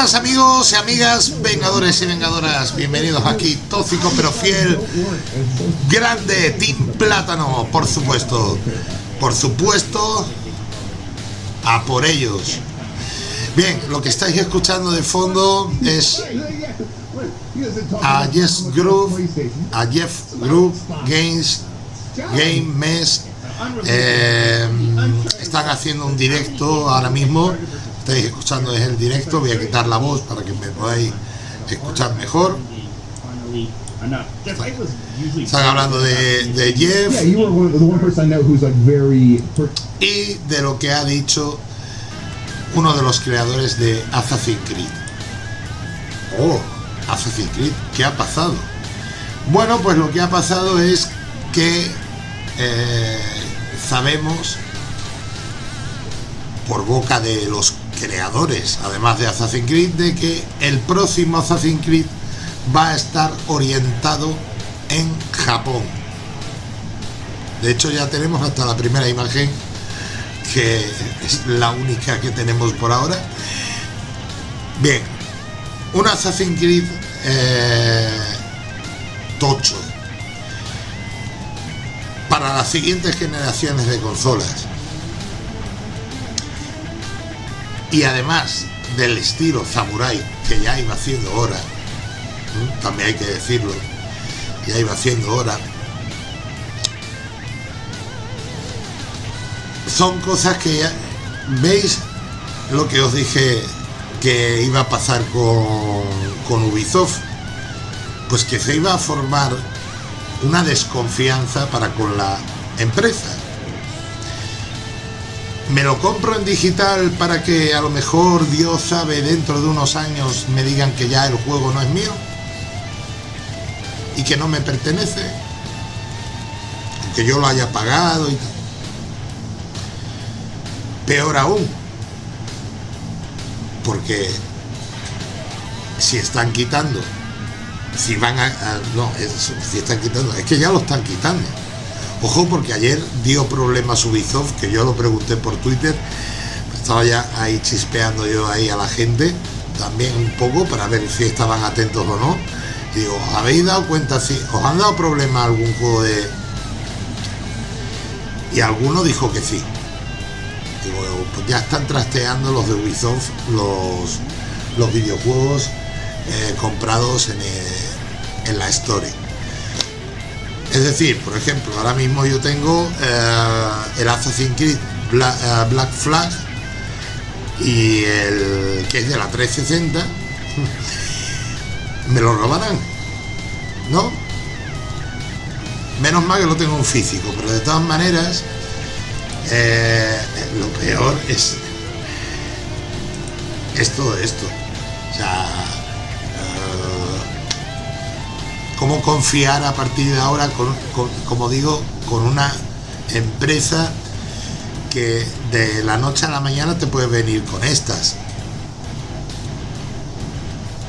buenas amigos y amigas, vengadores y vengadoras, bienvenidos aquí, tóxico pero fiel, grande, Team Plátano, por supuesto, por supuesto, a por ellos. Bien, lo que estáis escuchando de fondo es a Jeff Groove, a Jeff Groove Games, Game Mess, eh, están haciendo un directo ahora mismo estáis escuchando desde el directo, voy a quitar la voz para que me podáis escuchar mejor. Están hablando de, de Jeff y de lo que ha dicho uno de los creadores de Assassin's Creed. Oh, Assassin's Creed, ¿qué ha pasado? Bueno, pues lo que ha pasado es que eh, sabemos por boca de los creadores, además de Assassin's Creed, de que el próximo Assassin's Creed va a estar orientado en Japón. De hecho ya tenemos hasta la primera imagen, que es la única que tenemos por ahora. Bien, un Assassin's Creed eh, tocho para las siguientes generaciones de consolas y además del estilo samurai que ya iba haciendo hora también hay que decirlo ya iba haciendo hora. Son cosas que ya, veis lo que os dije que iba a pasar con, con Ubisoft pues que se iba a formar una desconfianza para con la empresa me lo compro en digital para que a lo mejor Dios sabe dentro de unos años me digan que ya el juego no es mío y que no me pertenece que yo lo haya pagado y tal. Peor aún porque si están quitando si van a, no si están quitando es que ya lo están quitando Ojo porque ayer dio problemas Ubisoft, que yo lo pregunté por Twitter, estaba ya ahí chispeando yo ahí a la gente, también un poco para ver si estaban atentos o no. Digo, ¿habéis dado cuenta si os han dado problemas algún juego de...? Y alguno dijo que sí. Digo, pues ya están trasteando los de Ubisoft los, los videojuegos eh, comprados en, en la Story. Es decir, por ejemplo, ahora mismo yo tengo eh, el Assassin's Creed eh, Black, Flag y el que es de la 360 me lo robarán ¿no? menos mal que lo tengo en físico pero de todas maneras eh, lo peor es es todo esto o sea cómo confiar a partir de ahora, con, como digo, con una empresa que de la noche a la mañana te puede venir con estas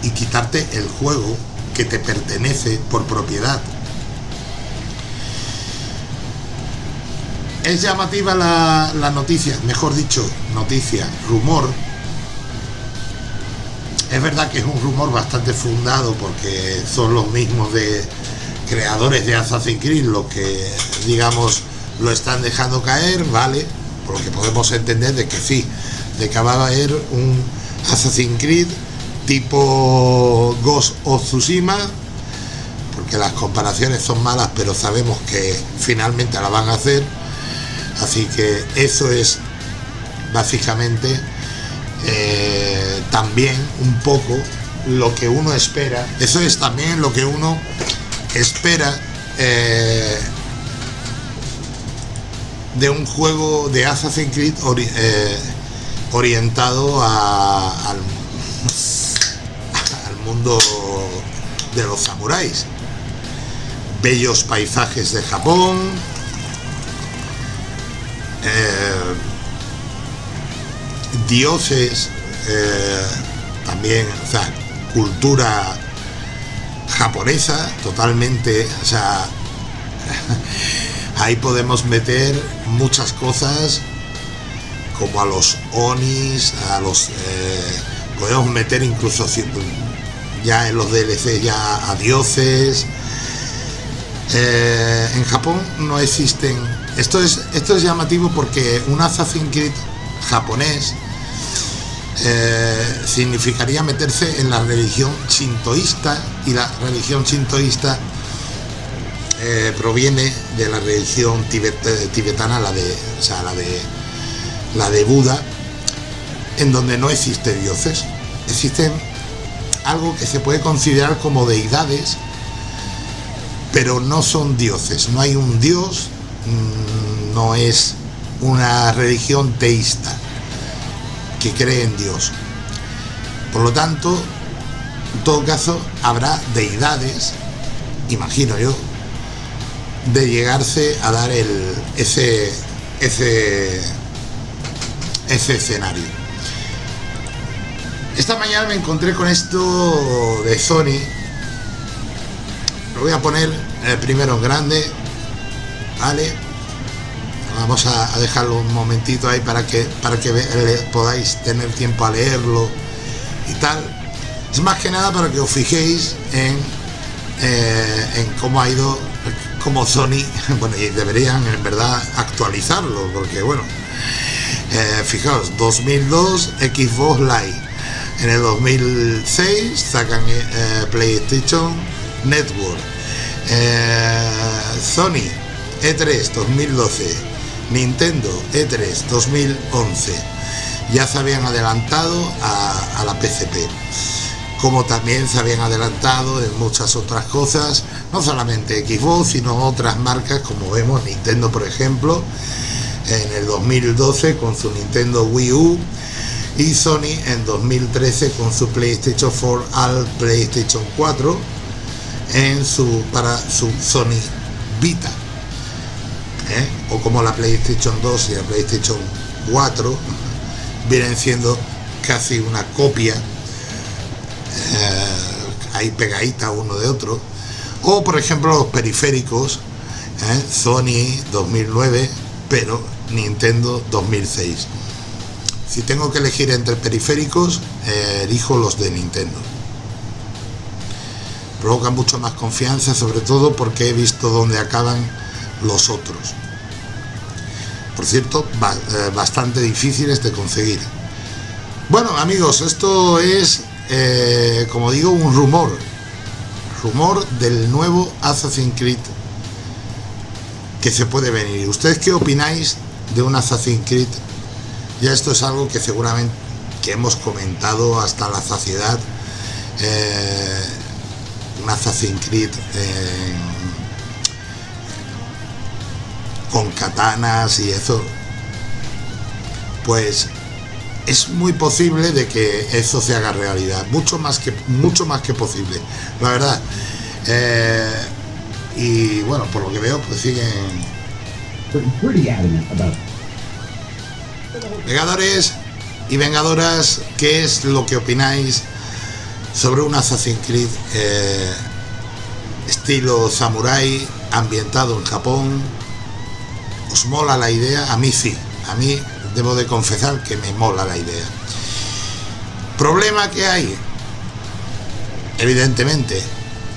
y quitarte el juego que te pertenece por propiedad. Es llamativa la, la noticia, mejor dicho, noticia, rumor, es verdad que es un rumor bastante fundado porque son los mismos de creadores de Assassin's Creed los que, digamos, lo están dejando caer, ¿vale? Por lo que podemos entender de que sí, de que va a haber un Assassin's Creed tipo Ghost of Tsushima, porque las comparaciones son malas, pero sabemos que finalmente la van a hacer. Así que eso es básicamente eh, también un poco lo que uno espera. Eso es también lo que uno espera eh, de un juego de Assassin's Creed eh, orientado al, al mundo de los samuráis. Bellos paisajes de Japón, dioses, eh, también, o sea, cultura japonesa, totalmente, o sea, ahí podemos meter muchas cosas como a los onis, a los, eh, podemos meter incluso ya en los DLC ya a dioses. Eh, en Japón no existen. Esto es, esto es llamativo porque un Assassin's Creed japonés eh, significaría meterse en la religión shintoísta y la religión shintoísta eh, proviene de la religión tibetana, la de, o sea, la de la de Buda, en donde no existe dioses, existen algo que se puede considerar como deidades, pero no son dioses, no hay un dios, mm, no es una religión teísta que cree en Dios. Por lo tanto, en todo caso, habrá deidades, imagino yo, de llegarse a dar el, ese, ese, ese escenario. Esta mañana me encontré con esto de Sony. Lo voy a poner primero en grande. Vale. Vamos a, dejarlo un momentito ahí para que, para que podáis tener tiempo a leerlo y tal. Es más que nada para que os fijéis en, eh, en cómo ha ido, como Sony, bueno, y deberían en verdad actualizarlo, porque bueno, eh, fijaos, 2002 Xbox Live, en el 2006 sacan eh, PlayStation Network, Sony E3 2012, Nintendo E3 2011 ya se habían adelantado a, la PCP como también se habían adelantado en muchas otras cosas, no solamente Xbox, sino otras marcas como vemos Nintendo por ejemplo, en el 2012 con su Nintendo Wii U y Sony en 2013 con su PlayStation 4 al PlayStation 4 en su, para su Sony Vita. ¿Eh? o como la PlayStation 2 y la PlayStation 4 vienen siendo casi una copia eh, ahí pegadita uno de otro o por ejemplo los periféricos ¿eh? Sony 2009 pero Nintendo 2006 si tengo que elegir entre periféricos elijo los de Nintendo provoca mucho más confianza sobre todo porque he visto dónde acaban los otros por cierto, eh, bastante difíciles de conseguir. Bueno, amigos, esto es, eh, como digo, un rumor. Rumor del nuevo Assassin's Creed que se puede venir. ¿Ustedes qué opináis de un Assassin's Creed? Ya esto es algo que seguramente que hemos comentado hasta la saciedad. Eh, un Assassin's Creed con katanas y eso, pues es muy posible de que eso se haga realidad, mucho más que, mucho más que posible, la verdad. Eh, y bueno, por lo que veo, pues siguen... Vengadores y vengadoras, ¿qué es lo que opináis sobre un Assassin's Creed eh, estilo samurai ambientado en Japón? ¿Os mola la idea? A mí sí, a mí debo de confesar que me mola la idea. ¿Problema que hay? Evidentemente,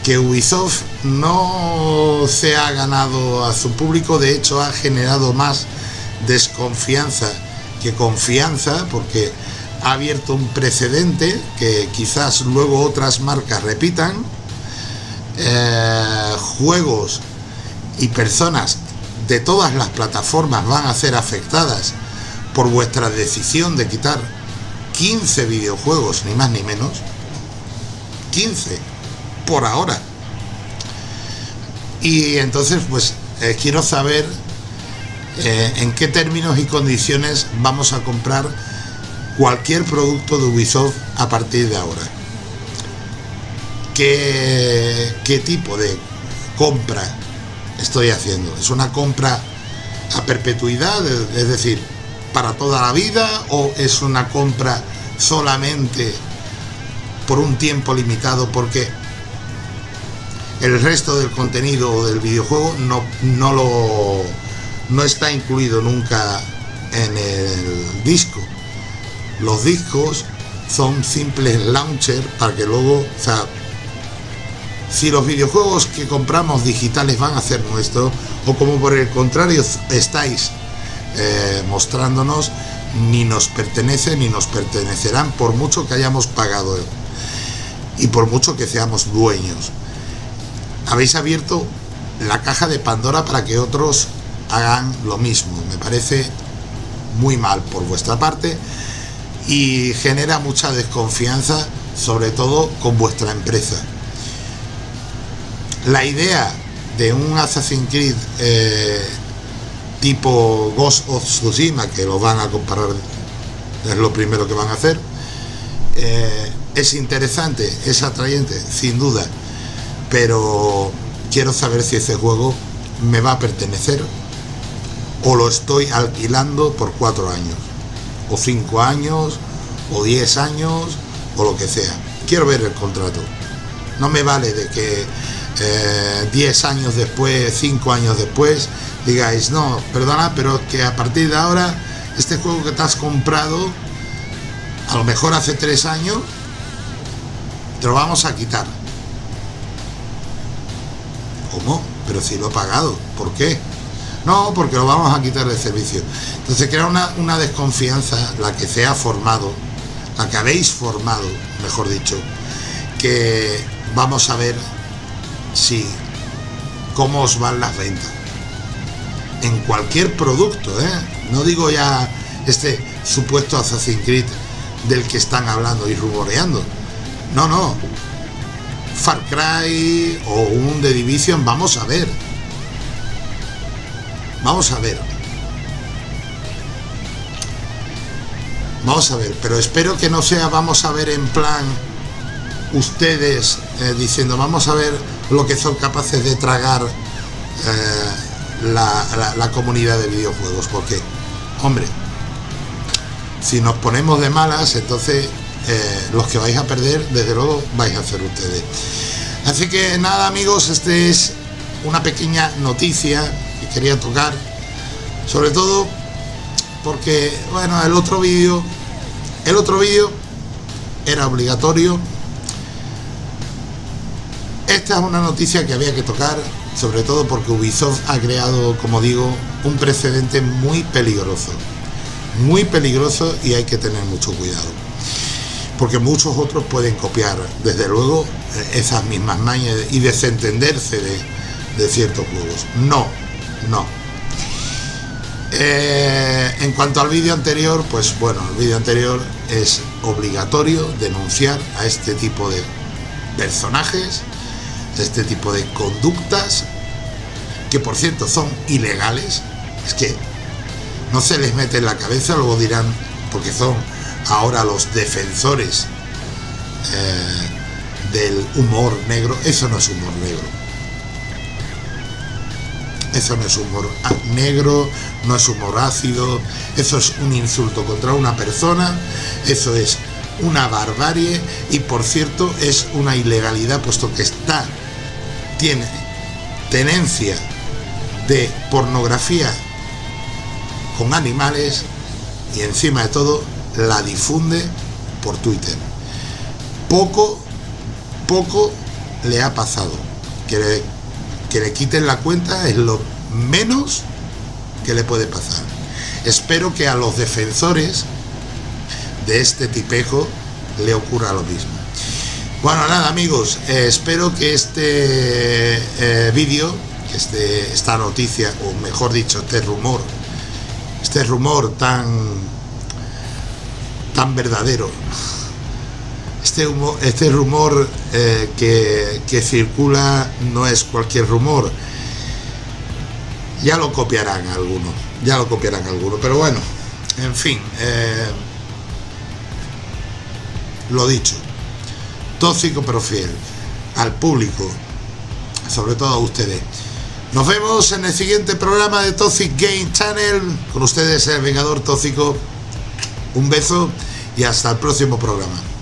que Ubisoft no se ha ganado a su público, de hecho ha generado más desconfianza que confianza, porque ha abierto un precedente que quizás luego otras marcas repitan. Eh, juegos y personas de todas las plataformas van a ser afectadas por vuestra decisión de quitar 15 videojuegos, ni más ni menos. 15, por ahora. Y entonces, pues, eh, quiero saber eh, en qué términos y condiciones vamos a comprar cualquier producto de Ubisoft a partir de ahora. ¿Qué, qué tipo de compra estoy haciendo. Es una compra a perpetuidad, es decir, para toda la vida o es una compra solamente por un tiempo limitado porque el resto del contenido del videojuego no, no lo no está incluido nunca en el disco. Los discos son simples launcher para que luego, o sea, si los videojuegos que compramos digitales van a ser nuestros, o como por el contrario estáis eh, mostrándonos, ni nos pertenece ni nos pertenecerán por mucho que hayamos pagado y por mucho que seamos dueños. Habéis abierto la caja de Pandora para que otros hagan lo mismo. Me parece muy mal por vuestra parte y genera mucha desconfianza, sobre todo con vuestra empresa. La idea de un Assassin's Creed eh, tipo Ghost of Tsushima, que lo van a comparar, es lo primero que van a hacer, eh, es interesante, es atrayente, sin duda, pero quiero saber si ese juego me va a pertenecer o lo estoy alquilando por cuatro años, o cinco años, o diez años, o lo que sea. Quiero ver el contrato. No me vale de que eh, diez años después, cinco años después, digáis, no, perdona, pero que a partir de ahora, este juego que te has comprado, a lo mejor hace tres años, te lo vamos a quitar. ¿Cómo? Pero si lo he pagado, ¿por qué? No, porque lo vamos a quitar de servicio. Entonces crea una desconfianza, la que se ha formado, la que habéis formado, mejor dicho, que vamos a ver si cómo os van las ventas. En cualquier producto, ¿eh? No digo ya este supuesto Assassin's Creed del que están hablando y rumoreando. No, no. Far Cry o un The Division, vamos a ver. Vamos a ver. Vamos a ver, pero espero que no sea vamos a ver en plan ustedes eh, diciendo vamos a ver lo que son capaces de tragar eh, la, comunidad de videojuegos, porque, hombre, si nos ponemos de malas, entonces eh, los que vais a perder, desde luego, vais a hacer ustedes. Así que nada amigos, este es una pequeña noticia quería tocar sobre todo porque bueno el otro vídeo el otro vídeo era obligatorio esta es una noticia que había que tocar sobre todo porque Ubisoft ha creado como digo un precedente muy peligroso. Muy peligroso y hay que tener mucho cuidado. Porque muchos otros pueden copiar desde luego esas mismas mañas y desentenderse de, de ciertos juegos. No no. Eh, en cuanto al vídeo anterior, pues bueno, el vídeo anterior es obligatorio denunciar a este tipo de personajes, este tipo de conductas, que por cierto son ilegales, es que no se les mete en la cabeza, luego dirán, porque son ahora los defensores eh, del humor negro, eso no es humor negro. Eso no es humor negro, no es humor ácido, eso es un insulto contra una persona, eso es una barbarie y por cierto es una ilegalidad puesto que está, tiene tenencia de pornografía con animales y encima de todo la difunde por Twitter. Poco, poco le ha pasado. Quiere que le quiten la cuenta es lo menos que le puede pasar. Espero que a los defensores de este tipejo le ocurra lo mismo. Bueno, nada amigos, eh, espero que este eh, vídeo, este, esta noticia, o mejor dicho, este rumor, este rumor tan, tan verdadero, este, este rumor eh, que, circula no es cualquier rumor. Ya lo copiarán algunos, ya lo copiarán algunos, pero bueno, en fin, eh, lo dicho, tóxico pero fiel, al público, sobre todo a ustedes. Nos vemos en el siguiente programa de Toxic Game Channel, con ustedes el Vengador Tóxico. Un beso y hasta el próximo programa.